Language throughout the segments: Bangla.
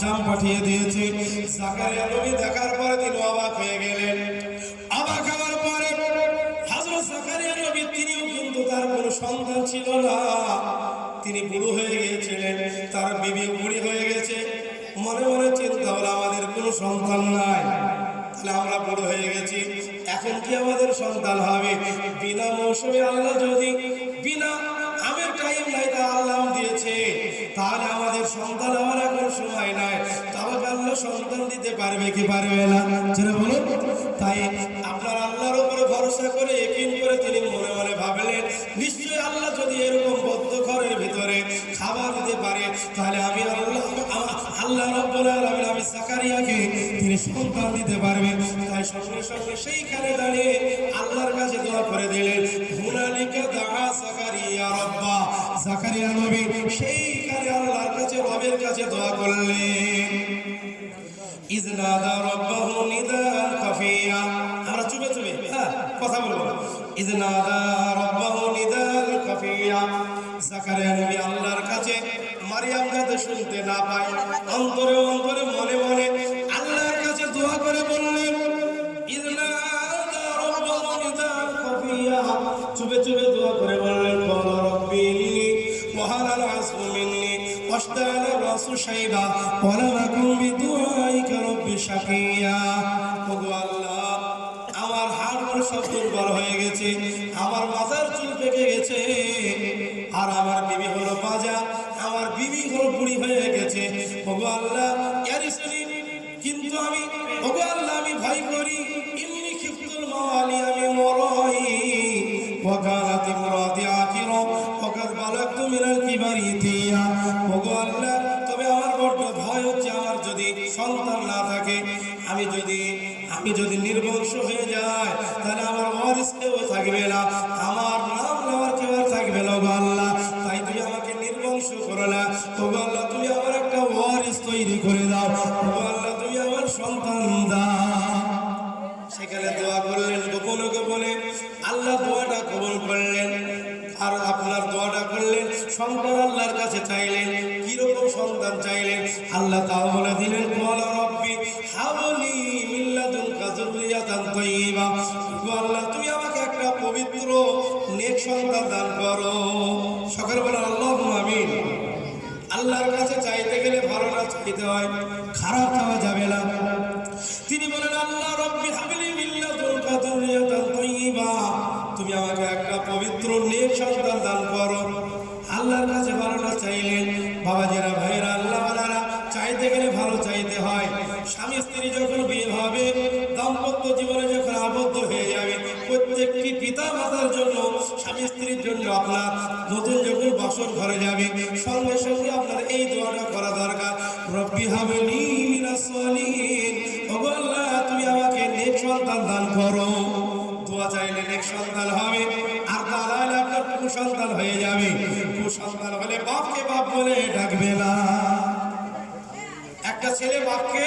বাচ্চাম পাঠিয়ে দিয়েছে। জাকারিয়া নবী দেখার পরে তিনি অবাক হয়ে গেলেন। অবাক হওয়ার পরে হযরত জাকারিয়া নবী তিনিও কিন্তু তার কোনো সন্তান ছিল না। তিনি বুড়ো হয়ে গিয়েছিলেন, তার বিবি বুড়ি হয়ে গেছে। মনে মনে চিন্তা হলো, আমাদের কোনো সন্তান নাই। তাহলে আমরা বুড়ো হয়ে গেছি, এখন কি আমাদের সন্তান হবে? বিনা মৌসুমে আল্লাহ যদি, বিনা তাহলে আমাদের সন্তান হওয়ার এখন সময় নাই। তবে আল্লাহ সন্তান দিতে পারবে কি পারবে না? যেটা বলুন। তাই আপনার আল্লাহর উপরে ভরসা করে একিন করে তিনি মনে মনে ভাবলেন, নিশ্চয়ই আল্লাহ যদি এরকম বদ্ধ ঘরের ভিতরে খাবার দিতে পারে, তাহলে আমি আল্লাহ আল্লাহ রব্বুল আমি জাকারিয়াকে তিনি সন্তান দিতে পারবে তাই সঙ্গে সঙ্গে সেইখানে দাঁড়িয়ে আল্লাহর কাছে দোয়া করে দিলেন, হুনালিকা দাআ জাকারিয়া রব্বা। জাকারিয়া নবী কাছে রবের কাছে দোয়া করলেন। হ্যাঁ, শুনতে না অন্তরে অন্তরে, মনে মনে আল্লাহর কাছে দোয়া করে বললেন চুপে চুপে দোয়া করে বললেন مني واشتعل الرأس شيبا ولم أكن بدعائك رب شقيا ওগো আল্লাহ আমার হাড়গুলো সব দুর্বল হয়ে গেছে আমার মাথার চুল পেকে গেছে আর আমার বিবি হলো বাজা আমার বিবি হলো বুড়ি হয়ে গেছে ওগো আল্লাহ ইয়ারিসনি কিন্তু আমি ওগো আল্লাহ আমি ভয় করি ইন্নি খিফতুল মাওয়ালি আমি মরই وكانت امرأتي عاقرا وقد بلغت من الكبر عتيا ওগো আল্লাহ তবে আমার ভয় হচ্ছে আমার যদি সন্তান না থাকে, আমি যদি আমি যদি নির্বংশ হয়ে যায় তাহলে আমার ওয়ারিস কেউ থাকবে না। সন্তান দান করো। দোয়া চাইলে নেক সন্তান হবে, আর দাঁড়ালে আপনার কুসন্তান হয়ে যাবে। কুসন্তান হলে বাপকে বাপ বলে ডাকবে না। একটা ছেলে বাপকে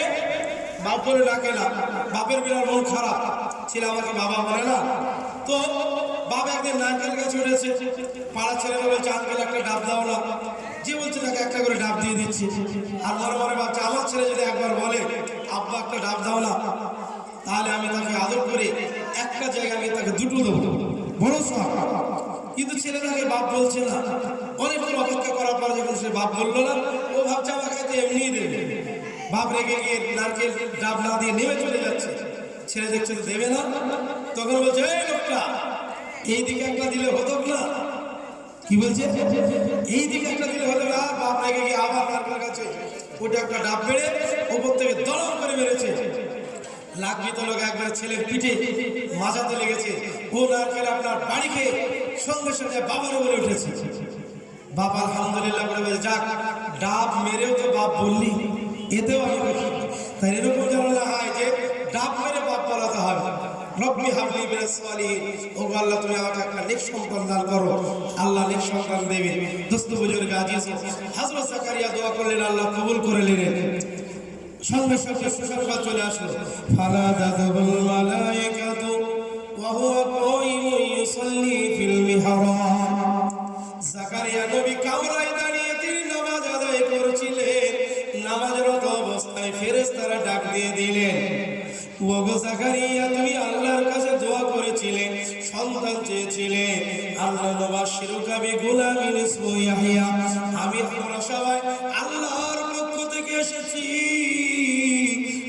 বাপ বলে ডাকে না। বাপের বিরাট মন খারাপ। ছেলে আমাকে বাবা বলে না। তো বাবা একদিন নারকেল গাছ উঠেছে। পাড়া ছেলেরা বলছে আঙ্কেল একটা ডাব দাও না। যে বলছে, তাকে একটা করে ডাব দিয়ে দিচ্ছি। আর মনে মনে ভাবছে আমার ছেলে যদি একবার বলে, আব্বা, একটা ডাব দাও না। তাহলে আমি তাকে আদর করে একটা জায়গায় আমি তাকে দুটো দেবো। সব কিন্তু ছেলে তাকে বাপ বলছে না। অনেকক্ষণ অপেক্ষা করার পর যখন সে বাপ বলল না, ও ভাবছে আমাকে হয়তো এমনিই দেবে। বাপ রেগে গিয়ে নারকেল ডাব না দিয়ে নেমে চলে যাচ্ছে। ছেলে দেখছে দেবে না। তখন বলছে, এই লোকটা এই দিকে একটা দিলে হতো না। কি বলছে? এই দিকে একটা দিলে হতো না। বাপ রেগে গিয়ে আবার নারকেল গাছে ওটা একটা ডাব বেড়ে ওপর থেকে দলম করে মেরেছে। লাগবি তো একবার ছেলের পিঠে মাজাতে লেগেছে। ও নারকেল আপনার বাড়ি খেয়ে সঙ্গে সঙ্গে বাবার উপরে উঠেছে। বাবা আলহামদুলিল্লাহ বলে বলে, যাক ডাব মেরেও তো বাপ বললি এতেও আমি খুশি তাই এরকম যেন হয় যে ডাব মেরে বাপ বলাতে হবে। আল্লাহ তুমি একটা দান করো। আল্লাহ সন্তান দেবে। করলেন আল্লাহ কবুল করে নিলেন। সঙ্গে সঙ্গে সুসংবাদ চলে আসলো। ফালা দাদাবুল মালাইকাতু ওয়া হুয়া কাইমুন ইউসাল্লি ফিল মিহরাব জাকারিয়া নবী কামরায় দাঁড়িয়ে তিনি নামাজ আদায় করছিলেন। নামাজরত ফেরেশতারা ডাক দিয়ে দিলেন, ওগো জাকারিয়া, তুমি আল্লাহর কাছে দোয়া করেছিলে সন্তান চেয়েছিলে আল্লাহ নবাসিরুকা বি গুলামিন ইসমু ইয়াহইয়া আমি আমরা সবাই আল্লাহর পক্ষ থেকে এসেছি।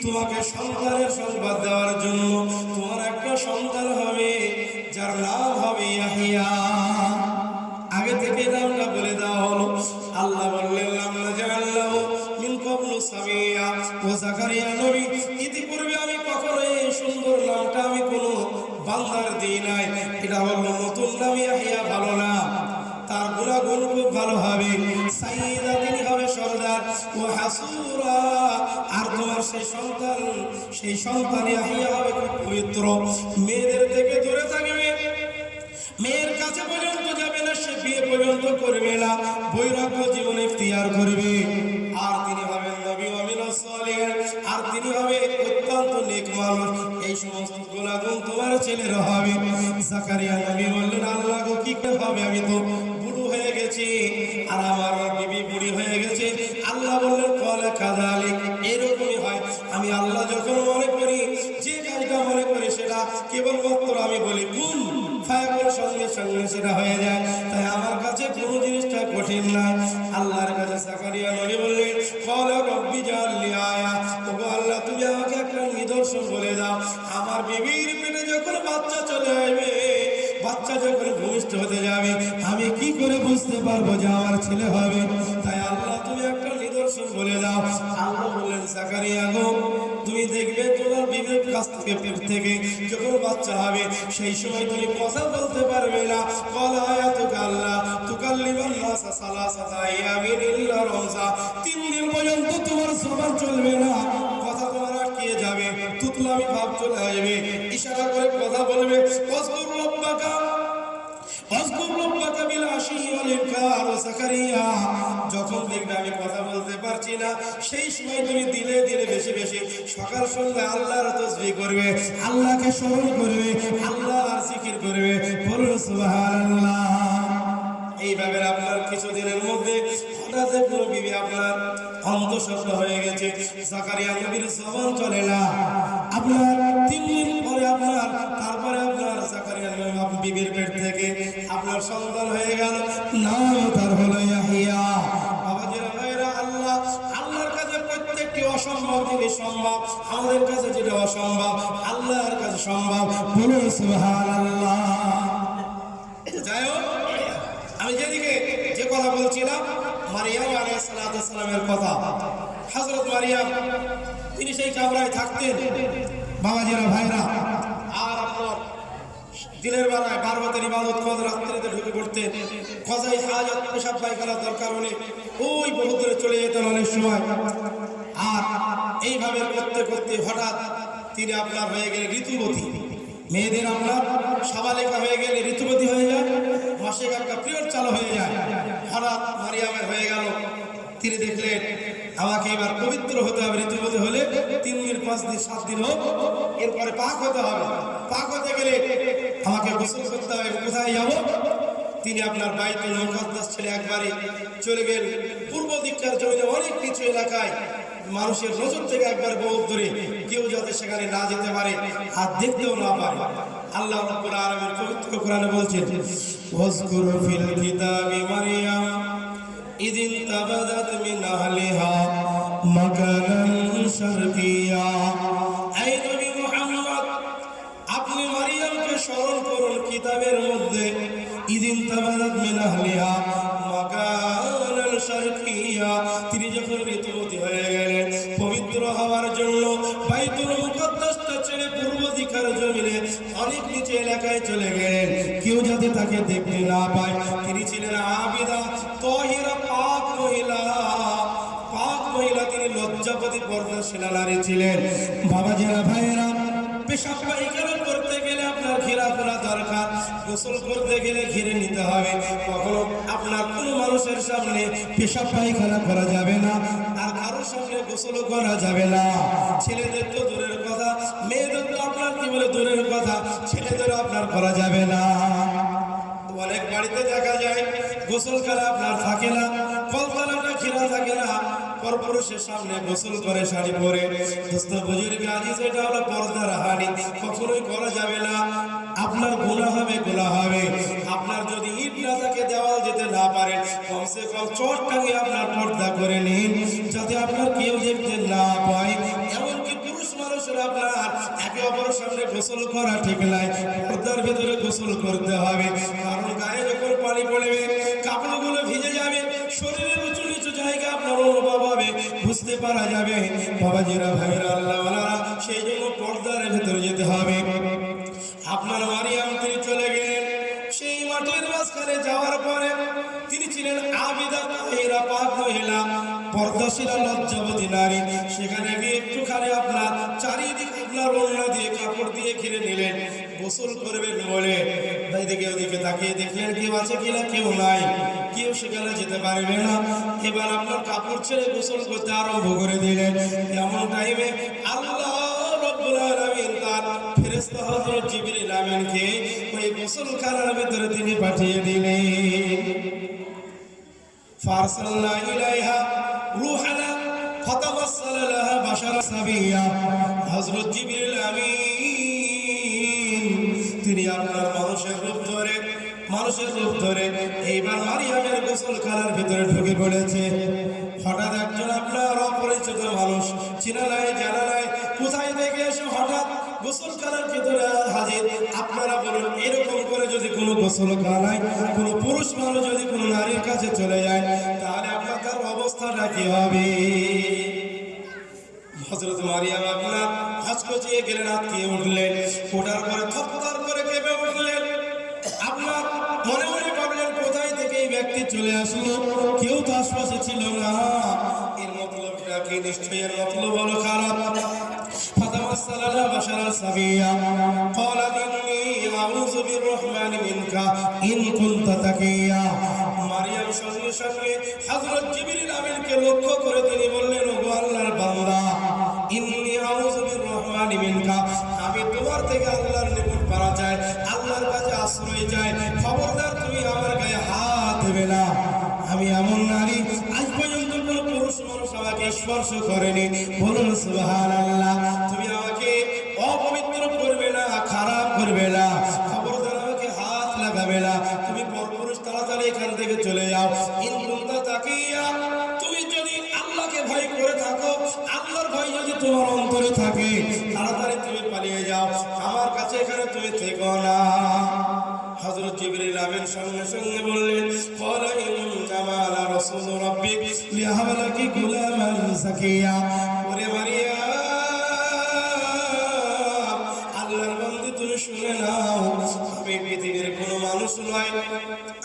তোমাকে সন্তানের সংবাদ দেওয়ার জন্য তোমার একটা সন্তান হবে, যার নাম হবে ইয়াহিয়া। আগে থেকে নামটা বলে দেওয়া হলো। আল্লাহ বললেন মিন সামিয়া। ও জাকারিয়া নবী, ইতিপূর্বে আমি কখনো এই সুন্দর নামটা আমি কোনো বান্দার দিই নাই। এটা হলো সেই সন্তান সেই সন্তান ইয়াহিয়া হবে খুব পবিত্র। মেয়েদের থেকে দূরে থাকবে। মেয়ের কাছে পর্যন্ত যাবে না, সে বিয়ে পর্যন্ত করবে না। বৈরাগ্য জীবন ইখতিয়ার করবে। আর তিনি হবেন নবী আমিন আর তিনি হবে অত্যন্ত নেক মানুষ। এই সমস্ত গুণাগুণ তোমার ছেলের হবে। জাকারিয়া নবী বললেন, আল্লাহ গো, কি হবে? আমি তো বুড়ো হয়ে গেছি। আর আমার বিবি বুড়ি হয়ে গেছে। আল্লাহ বললেন, কলে কাদালিক কেবলমাত্র আমি বলি কোন ফায়াকুল সঙ্গে সঙ্গে সেটা হয়ে যায়। তাই আমার কাছে কোনো জিনিসটা কঠিন নয় আল্লাহর কাছে সাকারিয়া নবী বললেন, কলা রব্বি জাল্লি আয়া। ওগো আল্লাহ, তুমি আমাকে একটা নিদর্শন বলে দাও। আমার বিবির পেটে যখন বাচ্চা চলে আসবে, বাচ্চা যখন ভূমিষ্ঠ হতে যাবে, আমি কি করে বুঝতে পারব যে আমার ছেলে হবে? তাই আল্লাহ, তুমি একটা নিদর্শন বলে দাও। আল্লাহ বললেন, সাকারিয়া গো, তুমি দেখবে কাছ থেকে পেট থেকে যখন বাচ্চা হবে, সেই সময় তুমি কথা বলতে পারবে না। কলা আয়াতুকা আল্লাহ তুকাল্লিমান সালাসাতা ইয়ামিন ইল্লা রমজা তিন দিন পর্যন্ত তোমার জবান চলবে না। কথা তোমার আটকে যাবে, তুতলামি ভাব চলে আসবে। যখন দেখবে আমি কথা বলতে পারছি না, সেই সময় তুমি দিলে বেশি বেশি সকাল সন্ধ্যা আল্লাহর করবে, আল্লাহকে করবে, আল্লাহর জিকির করবে বলুন এইভাবে আপনার কিছুদিনের মধ্যে হঠাৎ কোনো বিবি আপনার অন্তঃসত্ত্ব হয়ে গেছে আপনার তিন দিন পরে আপনার, তারপরে আপনার বিবির পেট থেকে আপনার সন্তান হয়ে গেল। নাম তার হলো ইয়াহিয়া। বাবাজিরা ভাইরা, আল্লাহ, আল্লাহর কাছে প্রত্যেকটি অসম্ভব জিনিস সম্ভব, আমাদের কাছে যেটা অসম্ভব, আল্লাহর কাছে সম্ভব। বলুন, সুবহানাল্লাহ। যাই হোক, আমি যেদিকে যে কথা বলছিলাম, মারিয়াম আলাইসালামের কথা। হজরত মারিয়াম, তিনি সেই কামরায় থাকতেন। বাবাজিরা ভাইরা দিনের বেলায় বারবাতের ইবাদত কদ রাত্রিতে ঢুকে পড়তেন কজাই হাজত পেশাব পায়খানার দরকার হলে ওই বহু দূরে চলে যেতেন অনেক সময়। আর এইভাবে করতে করতে হঠাৎ তিনি আপনার হয়ে গেলেন ঋতুবতী মেয়েদের আপনার সাবালিকা হয়ে গেলে ঋতুবতী হয়ে যায়, মাসিক একটা পিরিয়ড চালু হয়ে যায়। হঠাৎ মারিয়ামের হয়ে গেল। তিনি দেখলেন আমাকে এবার পবিত্র হতে হবে ঋতুবতী হলে তিন দিন, পাঁচ দিন, সাত দিন হোক, এরপরে পাক হতে হবে। পাক হতে গেলে আমাকে গোসল করতে হবে, কোথায় যাব? তিনি আপনার বাইতুল মুকদ্দাস ছেলে একবারে চলে গেলেন। পূর্ব দিককার জমিনে অনেক কিছু এলাকায় মানুষের নজর থেকে একবার বহুত ধরে কেউ যাতে সেখানে না যেতে পারে আর দেখতেও না পারে। আল্লাহ রাব্বুল আলামিন পবিত্র কোরআনে বলছেন, ওয়াজকুর ফিল কিতাবি মারইয়াম ইদিন তাবাদাত মিন আহলিহা। আপনি মারিয়ামকে স্মরণ করুন কিতাবের মধ্যে যখন ঋতুবতী হয়ে গেলেন, পবিত্র হওয়ার জন্য বাইতুল মুকদ্দাসটা ছেড়ে পূর্ব দিকের জমিনে অনেক নিচে এলাকায় চলে গেলেন। কেউ যাতে তাকে দেখতে না পায়, তিনি ছিলেন আবিদা, তহিরা পর্দাশীলা নারী ছিলেন। ভাইয়েরা পায়খানা করতে গেলে আপনার ছেলেদের তো দূরের কথা তো আপনার কি বলে দূরের কথা, ছেলেদেরও আপনার করা যাবে না। অনেক বাড়িতে দেখা যায় গোসলখানা আপনার থাকে না কলতলাটা ঘেরা থাকে না পরপুরুষের সামনে গোসল করে শাড়ি পরে। দোস্ত বুজুর্গ আজিজ এটা হলো পর্দার হানি কখনোই করা যাবে না। আপনার গুনাহ হবে গুনাহ হবে। আপনার যদি ইট না থাকে, দেওয়াল যেতে না পারেন কমসে কম টাঙিয়ে আপনার পর্দা করে নিন, যাতে আপনার কেউ দেখতে না পায়। এমনকি পুরুষ মানুষের আপনার একে অপরের সামনে গোসল করা ঠিক নাই। পর্দার ভেতরে গোসল করতে হবে। কারণ গায়ে যখন পানি পড়বে। বুঝতে পারা যাবে। বাবাজিরা ভাইরা আল্লাহ সেই জন্য পর্দার ভেতরে যেতে হবে। আপনার মারিয়াম তিনি চলে গেলেন। সেই মাঠের মাঝখানে যাওয়ার পরে তিনি ছিলেন আবিদা মহিলা পাক মহিলা পর্দাশীলা লজ্জাবতী নারী। সেখানে গিয়ে একটুখানি আপনার চারিদিকে আপনার ওড়না দিয়ে কাপড় দিয়ে ঘিরে নিলেন। গোসল করবেন বলে এদিকে ওদিকে তাকিয়ে দেখলেন কেউ আছে কিনা, কেউ নাই। কেউ সেখানে যেতে পারবে না। এবার আপনার কাপড় ছেড়ে গোসল করতে আরম্ভ করে দিলেন। এমন টাইমে আল্লাহ রব্বুল আলামিন তার ফেরেশতা তিনি পাঠিয়ে দিলেন। ফারসালনা তিনি আপনার মানুষের রূপ ধরে, মানুষের রূপ ধরে এইবার মারিয়ামের গোসলখানার ভিতরে ঢুকে পড়েছে। হঠাৎ একজন আপনার অপরিচিত মানুষ, চিনা নাই, জানা নাই, কোথায় থেকে এসে হঠাৎ গোসলখানার ভিতরে হাজির? আপনারা বলুন, এরকম করে যদি কোনো গোসলখানায় কোনো পুরুষ মানুষ যদি কোনো নারীর কাছে চলে যায়, তাহলে অবস্থাটা কি হবে হজরত মারিয়াম আপনার হচকচিয়ে গেলেন আটকিয়ে উঠলেন ওঠার পরে থপথর করে কেঁপে উঠলেন আপনার মনে মনে ভাবলেন কোথায় থেকে এই ব্যক্তি চলে আসলো কেউ তো আশপাশে ছিল না এর মতলবটা কি নিশ্চয়ই এর মতলব হলো খারাপ فتوسل لها بشرا سويا قالت إني أعوذ بالرحمن منك إن كنت تقيا মারিয়াম সঙ্গে সঙ্গে হযরত জিবরিল আমিনকে লক্ষ্য করে তিনি বললেন, ওগো আল্লাহর বান্দা, ইন্নী আউযু বিররহমানি মিনকা। আমি তোমার থেকে আল্লাহর নিকট পারা যায় আল্লাহর কাছে আশ্রয় চাই। খবরদার, তুমি আমার গায়ে হাত দেবে না। আমি এমন নারী, আজ পর্যন্ত কোন পুরুষ মানুষ আমাকে স্পর্শ করেনি। বলুন, সুবহানাল্লাহ, তুমি আমাকে অপবিত্র করবে না, খারাপ করবে না। তাড়াতাড়ি এখান থেকে চলে যাও। তাকিয়া, তুমি যদি আল্লাহকে ভয় করে থাকো, আল্লাহর ভয় যদি তোমার অন্তরে থাকে, তাড়াতাড়ি তুমি পালিয়ে যাও। আমার কাছে এখানে তুমি থেকো না। হযরত জিবরিল সঙ্গে সঙ্গে বললেন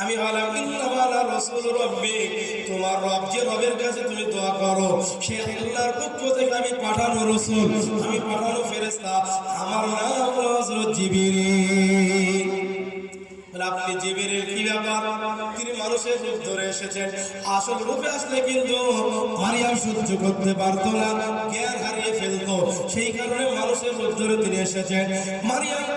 আমি রূপ আসল কিন্তু মারিয়াম সহ্য করতে পারতো না, জ্ঞান হারিয়ে ফেলতো। সেই কারণে মানুষের রূপ ধরে তিনি এসেছেন। মারিয়াম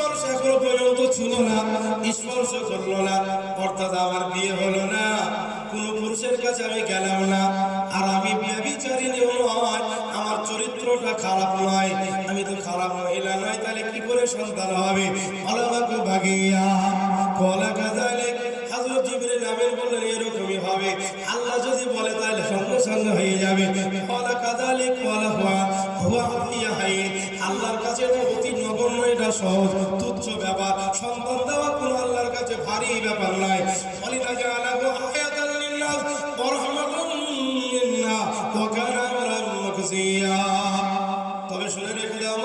মানুষ এখনও পর্যন্ত ছিল না স্পর্শ করল না। অর্থাৎ আমার বিয়ে হলো না, কোন পুরুষের কাছে আমি গেলাম না। আর আমি ব্যভিচারিণীও নয়, আমার চরিত্রটা খারাপ নয়, আমি তো খারাপ মহিলা নয়, তাহলে কি করে সন্তান হবে? আলামাকে ভাগিয়া কলা কাজালে হাজরত জিবরিল আমিন বললেন, এরকমই হবে। সহজ, তুচ্ছ ব্যাপার। সন্তান দেওয়া কোনো আল্লাহর কাছে ভারী ব্যাপার মাকসিয়া তবে শুনে রেখে দাও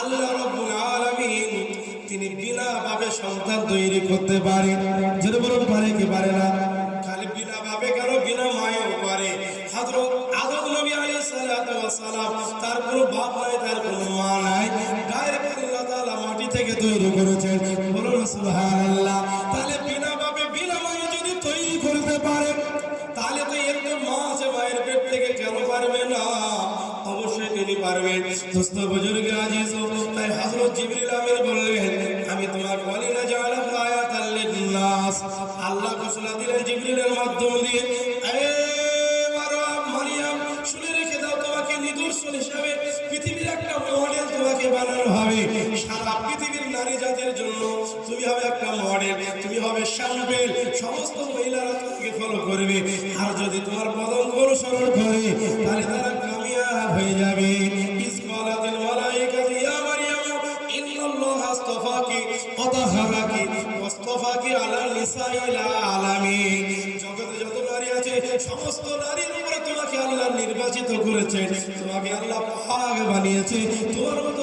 আল্লাহ তিনি বিনা ভাবে সন্তান তৈরি করতে পারে। যদি বলুন, পারে পারে না? খালি বিনা ভাবে কেন? বিনা মায়েও পারে। সালাতু ওয়াসালাম তার কোনো বাপ নাই, তার কোনো মা নাই। তৈরি করেছেন। তাহলে বিনা বাপে বিনা যদি তৈরি করতে পারে, তাহলে তো এর মা আছে মায়ের পেট থেকে কেন পারবে না? আমি তোমাকে বলি না আয়াতাল লিন্নাস। আল্লাহ ঘোষণা দিলেন জিবরিলের মাধ্যম দিয়ে শুনে রেখে দাও তোমাকে নিদর্শন হিসাবে পৃথিবীর একটা মডেল তোমাকে বানানো হবে। জাতির জন্য তুমি হবে একটা মডেল তুমি হবে শ্যাম্পেল সমস্ত মহিলারা তোমাকে ফলো করবে। আর যদি তোমার পদঙ্ক অনুসরণ করে, তাহলে তারা কামিয়াব হয়ে যাবে। তোমাকে আল্লাহ নির্বাচিত করেছেন। তোমাকে আল্লাহ বানিয়েছে। তোমার মতো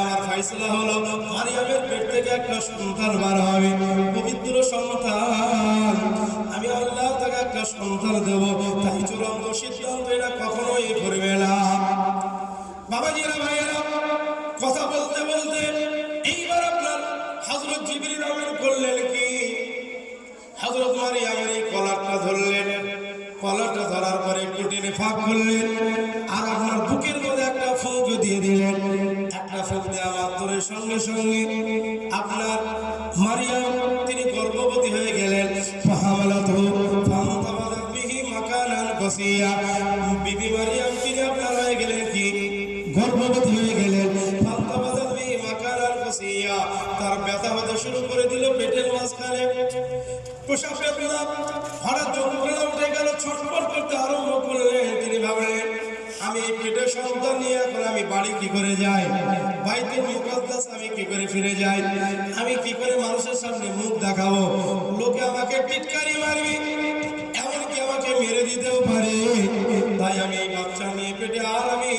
আমার ফয়সালা হলো, মারিয়ামের পেট থেকে একটা সন্তান বার হবে। পবিত্র সন্তান, আমি আল্লাহ তাকে একটা সন্তান দেব। তাই চূড়ান্ত এটা কখনোই করবে না। বাবাজিরা, ভাইয়েরা, কথা বলতে বলতে এইবার আপনার হযরত জিবরিল আমিন করলেন কি? হযরত মারিয়ামের এই কলারটা ধরলেন। কলারটা ধরার পরে একটু টেনে ফাঁক করলেন। সঙ্গে আপনার মারিয়াম তিনি গর্ভবতী হয়ে গেলেন। তিনি পেটের ভাবলেন, আমি এই পেটে সন্তান নিয়ে এখন আমি বাড়ি কি করে যাই? বাইতুল মুকাদ্দাস কি করে ফিরে যাই আমি কি করে মানুষের সামনে মুখ দেখাবো? লোকে আমাকে টিটকারি মারবে, এমনকি আমাকে মেরে দিতেও পারে। তাই আমি এই বাচ্চা নিয়ে পেটে আর আমি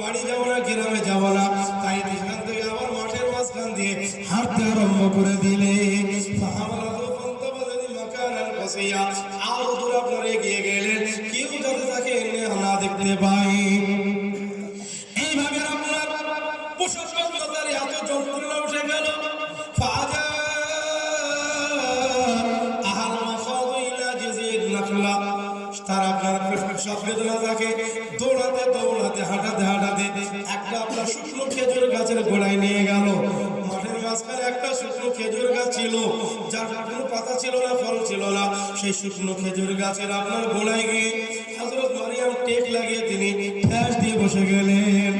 বাড়ি যাব না, গ্রামে যাব না। তাই সেখান থেকে আবার মাঠের মাঝখান দিয়ে হাঁটতে আরম্ভ করে দিলে। আরও দূর আপনারা এগিয়ে গেলেন। কেউ যাতে তাকে না দেখতে পাই ছিল না ফল ছিল না সেই শুকনো খেজুর গাছের আপনার গোড়ায় গিয়ে হাজরত মারিয়াম টেক লাগিয়ে তিনি ফ্যাস দিয়ে বসে গেলেন।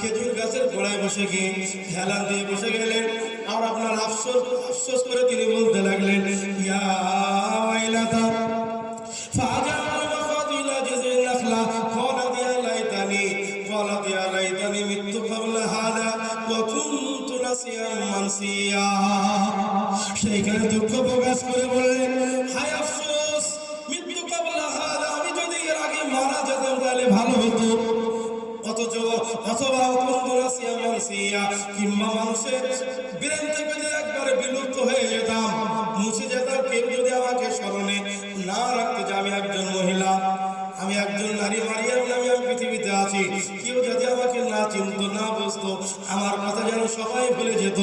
খেজুর গাছের গোড়ায় বসে গিয়ে হেলান দিয়ে বসে গেলেন। আর আপনার আফসোস আফসোস করে তিনি বলতে লাগলেন, ইয়া সেইখানে দুঃখ প্রকাশ করে বললেন, হায় আফসোস, মৃত্যু কাবলা আমি যদি এর আগে মারা যেতাম তাহলে ভালো হতো। অথচ, অথবা মানসিয়া কিংবা মানুষের ব্রেন থেকে একবারে বিলুপ্ত হয়ে যেতাম, মুছে যেতাম, কেউ যদি আমাকে স্মরণে না রাখতে যে আমি একজন মহিলা, আমি একজন নারী মারিয়াম নামে আমি পৃথিবীতে আছি, কেউ যদি আমাকে না চিনতো, না বুঝতো, আমার কথা যেন সবাই ভুলে যেত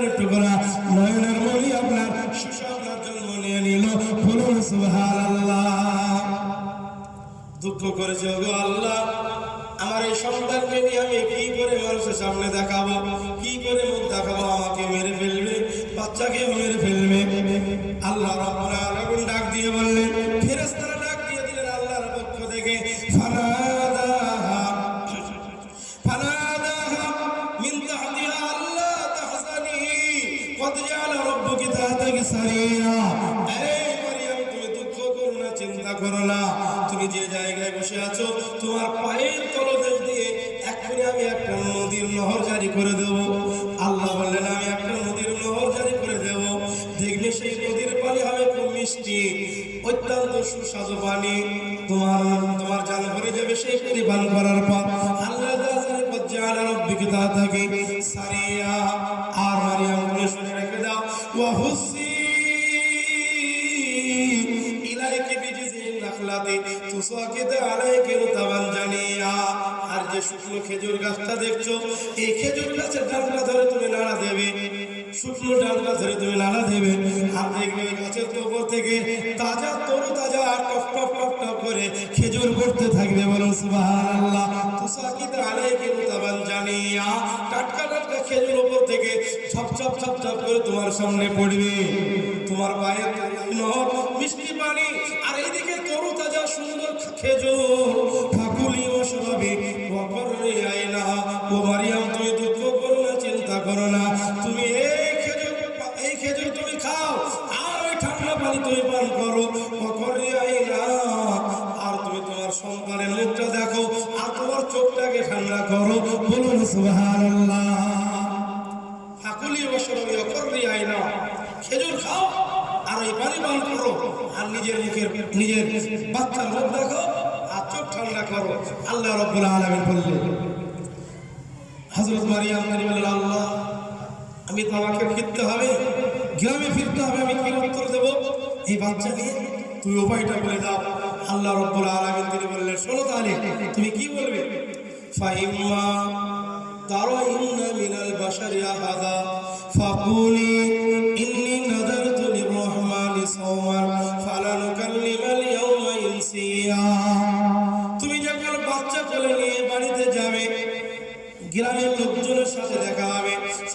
কলিজার টুকরা নয়নের মনি আপনার শিশু জন্ম নিয়ে নিল। বলুন, সুবহানাল্লাহ। দুঃখ করেছে, ওগো আল্লাহ, আমার এই সন্তানকে নিয়ে আমি কি করে মানুষের সামনে দেখাবো? কি করে মুখ দেখাবো? আমাকে মেরে ফেলবে বাচ্চাকে মেরে ফেলবে। করে দেব। আল্লাহ বললেন, আমি একটা নদীর নহর জারি করে দেব। দেখবে সেই নদীর পানি হবে খুব মিষ্টি, অত্যন্ত সুস্বাদু পানি। তোমার তোমার জান ভরে যাবে সেই পানি পান করার পর আল্লাহ তাআলা পর্যায়ে রব্বিকে তা থাকে। সারিয়া আর মারিয়াম বলে শুনে রেখে দাও। ওয়া হুসি ইলাইকি বিজিজিন নাখলাতি তুসাকিত আলাইকি রুতাবান জানিয়া যে শুকনো খেজুর গাছটা দেখছ, এই খেজুর গাছের ডালটা ধরে তুমি নাড়া দেবে। শুকনো ডালটা ধরে তুমি নাড়া দেবে। আর দেখবে ওই গাছের উপর থেকে তাজা তরু তাজা টপ টপ টপ টপ করে খেজুর পড়তে থাকবে রুতাবান জানিয়া টাটকা টাটকা খেজুর উপর থেকে করে তোমার সামনে পড়বে। তোমার নহর মিষ্টি পানি, আর তরু তাজা খেজুর ফাকুলি ও সবাবি ওয়াকররি আইনা ও মারিয়াম তুমি দুঃখ করো না চিন্তা করো না। তুমি এই খেজুর এই খেজুর তুমি খাও, আর ওই ঠান্ডা পানি তুমি পান করো। ওয়াকররি আইনা আর তুমি তোমার সন্তানের মুখটা দেখো, আর তোমার চোখটাকে ঠান্ডা করো। বলুন, সুবহানাল্লাহ। ফাকুলি বসরবি অকররি আইনা খেজুর খাও, আর ওই পানি পান করো। আর নিজের মুখের নিজের বাচ্চার মুখ দেখো সংজ্ঞা করো। আল্লাহ রব্বুল আলমিন বললেন হজরত মারিয়াম নারী আল্লাহ, আমি তো ফিরতে হবে, গ্রামে ফিরতে হবে, আমি কি উত্তর দেব? এই বাচ্চাকে তুমি উপায়টা বলে দাও। আল্লাহ রব্বুল আলমিন তিনি বললেন, শোনো তাহলে, তুমি কি বলবে? ফাহিমা তারো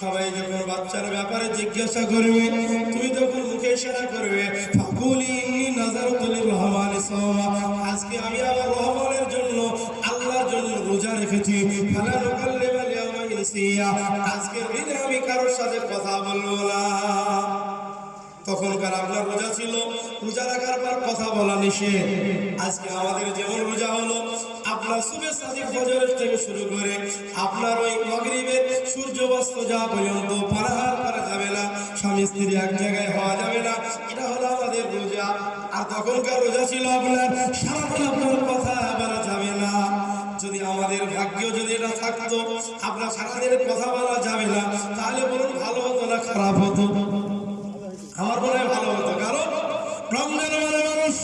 সবাই যখন বাচ্চার ব্যাপারে জিজ্ঞাসা করবে, তুমি তখন মুখে ইশারা করবে আজকে আমি আমার রহমানের জন্য, আল্লাহর জন্য রোজা রেখেছি। ফালা আজকের দিনে আমি কারোর সাথে কথা বলব না। তখনকার আপনার রোজা ছিল, রোজা রাখার পর কথা বলা নিষেধ। আজকে আমাদের যেমন রোজা হলো, আপনার সুবে সাদিক ফজরের থেকে শুরু করে আপনার ওই মাগরিবের সূর্য অস্ত যাওয়া পর্যন্ত পারাহার করা যাবে না, স্বামী স্ত্রী এক জায়গায় হওয়া যাবে না, এটা হলো আমাদের রোজা। আর তখনকার রোজা ছিল আপনার সারাদিন আপনার কথা বলা যাবে না। যদি আমাদের ভাগ্য যদি এটা থাকতো, আপনার সারাদিন কথা বলা যাবে না, তাহলে বলুন ভালো হতো না খারাপ হতো? আমার মনে হয় ভালো হতো। কারণ রমজান মানে মানুষ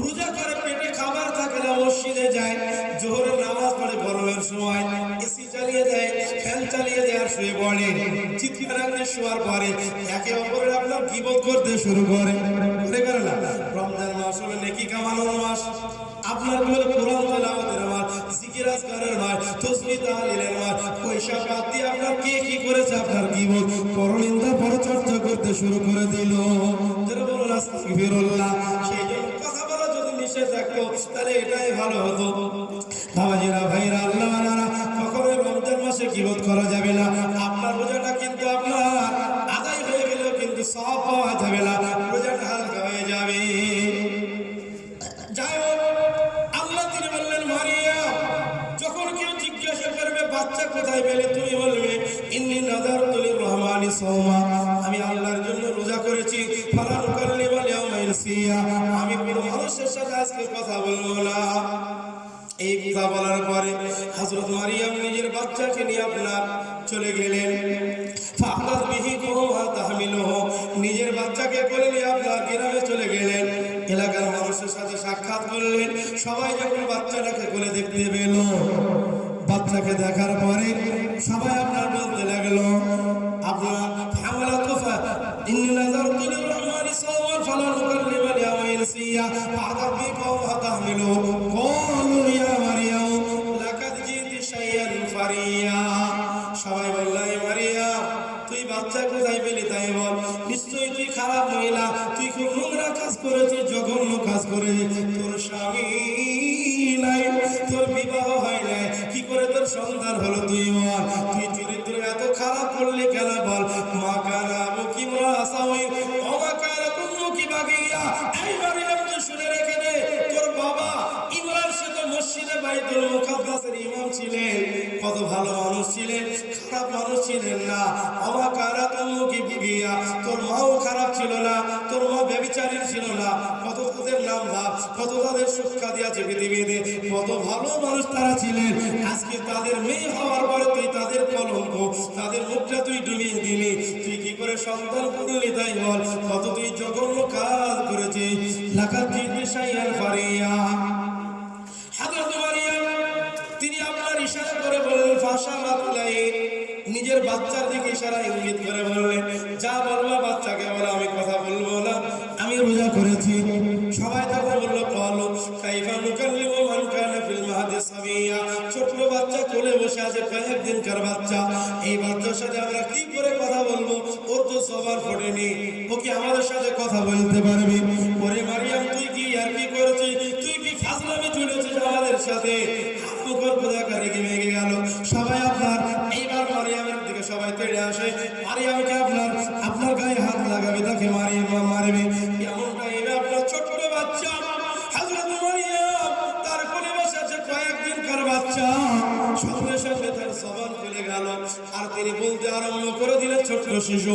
রোজা করে পেটে খাবার থাকে না মসজিদে যায়, জোহরের নামাজ পড়ে গরমের সময়। শুয়ে পড়ে চিৎকার আগে শোয়ার পরে একে অপরের আপনার গিবত করতে শুরু করে। করে করে না? রমজান মাস হলো নেকি কামানোর মাস। আপনার হলো কোরআন তেলাওয়াতের মাস, জিকির আজকারের মাস তসবিহ তাহলিলের মাস। পয়সা বাদ দিয়ে আপনার কে কি করেছে? আপনার গিবত। পরনিন্দা, পরচর্চা করতে শুরু করে দিল। আস্তাগফিরুল্লাহ। সেই জন্য কথা বলা যদি নিষেধ থাকতো, তাহলে এটাই ভালো হতো। বাবাজিরা ভাইরা, আল্লাহ রমজান মাসে গিবত করা যাবে না? আপনার রোজাটা কিন্তু আপনার আদায় হয়ে গেলেও কিন্তু সব পাওয়া যাবে না। রোজাটা হালকা হয়ে যাবে। বাচ্চা কোথায় তুমি বলবে আমি আল্লাহর জন্য রোজা করেছি। করলে বলে আমি কোনো মানুষের সাথে আজকে কথা বলব না। কথা বলার পরে হযরত মারিয়াম নিজের বাচ্চাকে নিয়ে আপনার চলে গেলেন। নিজের বাচ্চাকে কোলে নিয়ে আপনার গ্রামে চলে গেলেন। এলাকার মানুষের সাথে সাক্ষাৎ করলেন। সবাই যখন বাচ্চাটাকে কোলে দেখতে পেল, বাচ্চাকে দেখার পরে সবাই আপনার বলতে লাগল, আপনার হামলা তুফা, ইন্নি তাহমিলুহু। সন্তান হলো তুই মর তুই চরিত্র এত খারাপ করলে কেন বল? মা কারা মুখি মরা আশা হই অমা কারা কুমুখি বাগিয়া। এইবারে আমি শুনে রেখে দে, তোর বাবা ইমরান সে তো মসজিদে বাইতুল মুকাদ্দাসের ইমাম ছিলেন। কত ভালো মানুষ ছিলেন, খারাপ মানুষ ছিলেন না। অমা কারা কুমুখি বিবিয়া, তোর মাও খারাপ ছিল না, তোর মা ব্যবিচারী ছিল না। কত পৃথিবীতে কত ভালো মানুষ তারা ছিলেন। আজকে তাদের মেয়ে হওয়ার পরে তুই তাদের কলঙ্ক, তাদের মুখটা তুই ডুবিয়ে দিলি। তুই কি করে সন্তান করলি তাই বল? কত তুই জঘন্য কাজ তিনি আপনার ইশারা করে বললেন নিজের বাচ্চার দিকে ইশারা ইঙ্গিত করে বললেন, যা বলবা বাচ্চাকে আছে কয়েকদিনকার বাচ্চা? এই বাচ্চার সাথে আমরা কি করে কথা বলব? ওর তো সবার ফোটেনি ও কি আমাদের সাথে কথা বলতে পারবে? يخرج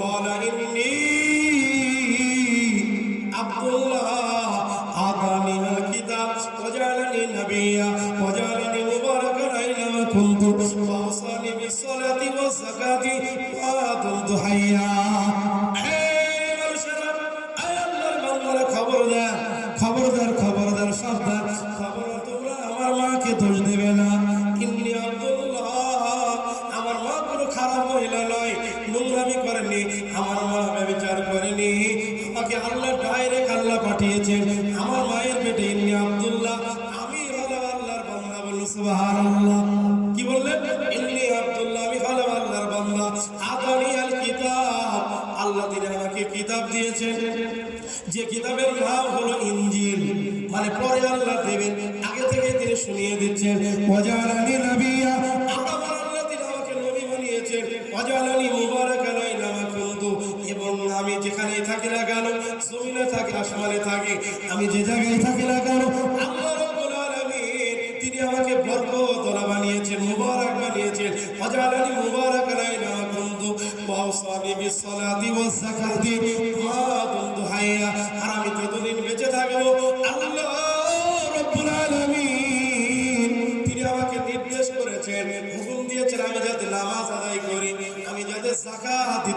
قال إني আব্দুল্লাহ, আমি আল্লাহর বান্দা বলুন সুবহানাল্লাহ। কি বললেন? ইন্নি আব্দুল্লাহ, আমি আল্লাহর বান্দা। আল কিতাব। আল্লাহ তিনি আমাকে কিতাব দিয়েছেন। যে কিতাবের নাম হলো মানে পরে আল্লাহ দেবেন। আগে থেকে তিনি শুনিয়ে দিচ্ছেন। ওয়াজালানি নাবিয়া। আমার আল্লাহ তিনি আমাকে নবী বানিয়েছেন। ওয়াজালানি এবং আমি যেখানেই থাকি না কেন, জমিনে থাকি আসমানে থাকি। আমি যে জায়গায় থাকি না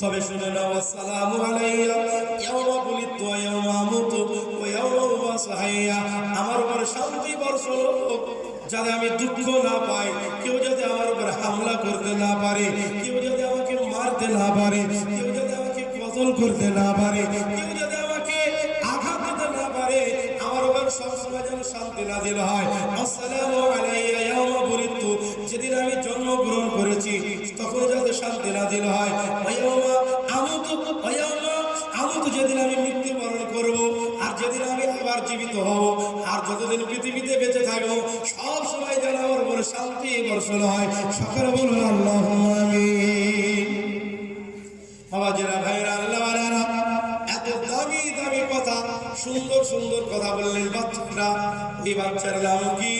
তবে শুনে আসসালামু আলাইয়া ইয়াওমা বুলিতু ওয়া আমুতু ওয়া হাইয়া আমার উপর শান্তি বর্ষণ যাতে আমি দুঃখ না পাই, কেউ যাতে আমার উপর হামলা করতে না পারে, কেউ যাতে আমাকে মারতে না পারে, কেউ যাতে আমাকে কতল করতে না পারে, কেউ যাতে আমাকে আঘাত দিতে না পারে। আমার উপর সবসময় যেন শান্তি নাজিল হয়। আসসালামু আলাইয়া ইয়াওমা বুলিতু যেদিন আমি জন্মগ্রহণ করেছি যাতে শান্তি নাজিল হয়। ওয়াইয়াউমা আমুতু ওয়াইয়াউমা আমুতু যেদিন আমি মৃত্যুবরণ করব, আর যেদিন আমি আবার জীবিত হব, আর যতদিন পৃথিবীতে বেঁচে থাকব, সব সময় যেন আমার উপরে শান্তি বর্ষণ হয়। সকলে বলুন, আল্লাহ আমিন। বাবা জেরা ভাইরা আল্লাহ এত দামি দামি কথা, সুন্দর সুন্দর কথা বললেন বাচ্চারা। এই বাচ্চার নাম কি?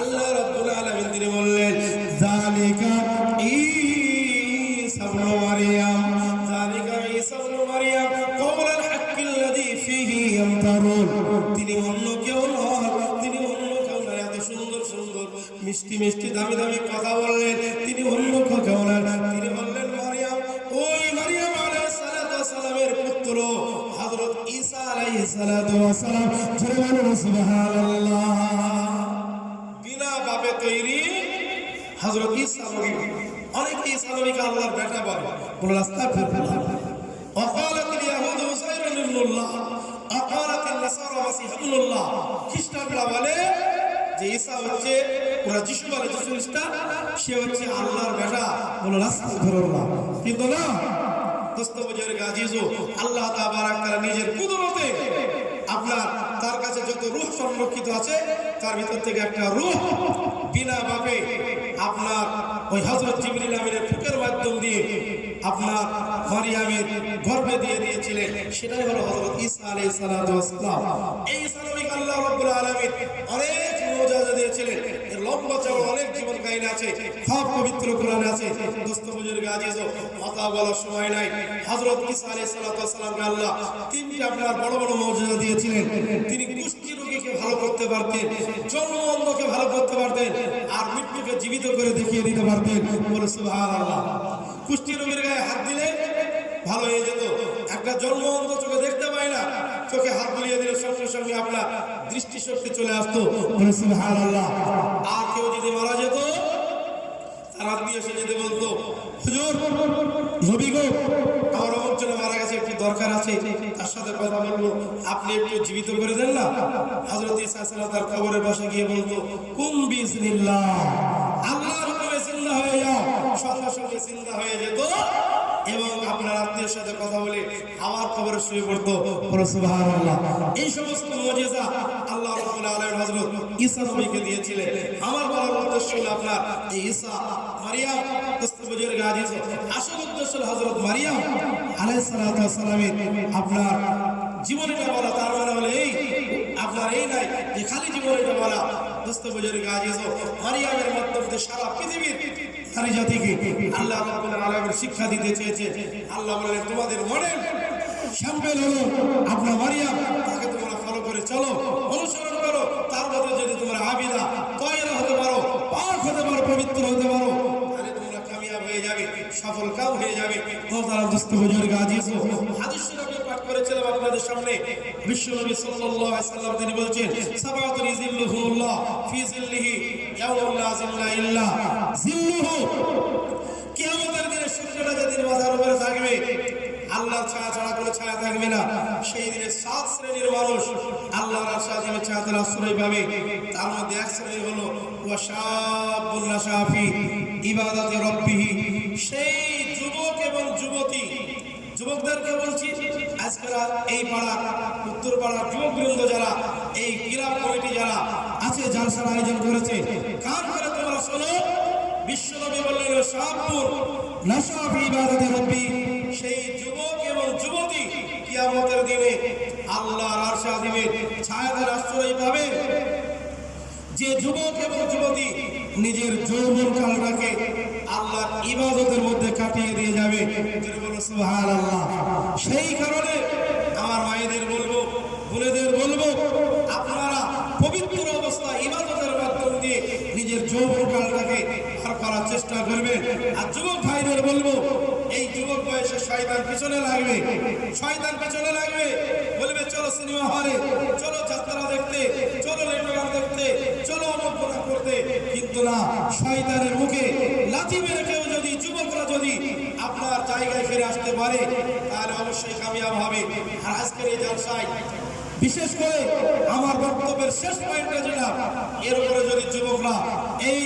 আল্লাহ রাব্বুল আলামিন, তিনি বললেন, জালিকা ঈসা তিনি অন্য কেউ তিনি অন্য কেউ নয় এত সুন্দর সুন্দর, মিষ্টি মিষ্টি, দামি দামি কথা বললেন। তিনি অন্য কেউ নন। তিনি বললেন, মারিয়াম, ওই মারিয়াম অনেকে ঈসা আল্লাহর বেটা বলে। রাস্তা আল্লাহ নিজের কুদরতে আপনার, তার কাছে যত রূপ সংরক্ষিত আছে, তার ভিতর থেকে একটা রূপ বিনা ভাবে আপনার ওই হজরত জিবরিল আমিরের ফুকের মাধ্যম দিয়ে আপনার মারিয়ামের গর্ভে দিয়ে দিয়েছিলেন। সেটাই হলো আলাইহিস সালাতু ওয়াস সালাম। এই নবীকে আল্লাহ রাব্বুল আলামিন অনেক মুজিজা দিয়েছিলেন। এর লম্বা চওড়া অনেক জীবন কাহিনী আছে সব পবিত্র কোরআনে আছে। দোস্ত বুজুর্গ আজিজ কথা বলার সময় নাই। হযরত ঈসা আলাইহিস সালাতু ওয়াস সালামকে আল্লাহ তিনটি আপনার বড় বড় মুজিজা দিয়েছিলেন। তিনি কুষ্ঠি রোগীকে ভালো করতে পারতেন, জন্ম অন্ধকে ভালো করতে পারতেন, আর মৃত্যুকে জীবিত করে দেখিয়ে দিতে পারতেন। বলে সুবহানাল্লাহ। কুষ্ঠি রোগীর গায়ে হাত দিলে ভালো হয়ে যেত। একটা জন্ম অন্ধ চোখে দেখতে পায় না, চোখে হাত বুলিয়ে দিলে সঙ্গে সঙ্গে আপনার দৃষ্টিশক্তি চলে আসতো। আর কেউ যদি মারা যেত আমার মারা গেছে, একটু দরকার আছে। তার সাথে কথা আপনি একটু জীবিত করে দেন না? গিয়ে বলতো জিন্দা হয়ে জিন্দা হয়ে যেত। এবং আপনার আত্মীয়ের সাথে কথা বলে আমার খবরে শুয়ে পড়তো। এই সমস্ত মুজিজা আল্লাহ আলামিন ঈসা নবীকে দিয়েছিলেন। আমার বলার উদ্দেশ্য আপনার ঈসা মারিয়াম আসল উদ্দেশ্য হলো হযরত মারিয়াম আলাইহিস সালাতু আপনার জীবনীটা বলা, তার মানে হলো এই আপনার নাই যে খালি জীবনের জীবনীটা বলা দস্তবজের গাজিজ মারিয়ামের মাধ্যমে সারা পৃথিবীর নারী জাতিকে আল্লাহ রাব্বুল আলামিন শিক্ষা দিতে চেয়েছে। আল্লাহ বললেন তোমাদের মডেল শ্যাম্পেল হলো আপনার মারিয়াম, তাকে তোমরা ফলো করে চলো, অনুসরণ করো, তার মধ্যে যদি তোমরা আবিদা তয়রা হতে পারো, পাক হতে পারো, পবিত্র হতে পারো হয়ে যাবে, সফল কাম হয়ে যাবে। মোহতারাম দোস্ত বুজুর্গ আজিজ হাদিস শরীফে পাঠ করেছিলাম আপনাদের সামনে। বিশ্বনবী সাল্লাল্লাহু আলাইহি সাল্লাম তিনি ফি জিল্লিহি লা জিল্লা ইল্লা জিল্লুহু কিয়ামতের দিনে সূর্যটা মাথার উপরে থাকবে আল্লাহর ছায়া ছাড়া কোনো ছায়া থাকবে না। সেই দিনে সাত শ্রেণির মানুষ আল্লাহর ছায়াতের আশ্রয় পাবে। তার মধ্যে এক শ্রেণি হলো রব্বিহি। সেই যুবক এবং যুবতী, যুবকদেরকে বলছি আজকের এই পাড়া, উত্তর পাড়ার যুবকবৃন্দ যারা, এই ক্রীড়া কমিটি যারা আছে জালসার আয়োজন করেছে। কান করে তোমরা শোনো? বিশ্বনবী বললেন শাহপুর নাশাফি ইবাদাতে রব্বি। সেই যুবক এবং যুবতী কিয়ামতের দিনে আল্লাহর আরশে আজিমের ছায়াদের আশ্রয় পাবে। যে যুবক এবং যুবতী নিজের যৌবন কালটাকে আল্লাহর ইবাদতের মধ্যে কাটিয়ে দিয়ে যাবে। সেই কারণে আমার মায়েদের বলব, বোনেদের বলব, আপনারা পবিত্র অবস্থা ইবাদতের মাধ্যম দিয়ে নিজের যৌবন কালটাকে পার করার চেষ্টা করবেন। আর যুবক ভাইদের বলব, এই যুবক বয়সে শয়তান পিছনে লাগবে। শয়তান পিছনে লাগবে। বলবে, চলো সিনেমা হলে, চলো যাত্রা দেখতে, চলো লেটগান দেখতে, চলো অমুক করতে। কিন্তু না, শয়তানের মুখে লাথি মেরে কেউ যুবকরা যদি আপনার জায়গায় ফিরে আসতে পারে, তাহলে অবশ্যই কামিয়াব হবে। আর আজকের এই জলসায় বিশেষ করে আমার বক্তব্যের শেষ পয়েন্টটা যেটা, এর উপরে যদি যুবকরা এই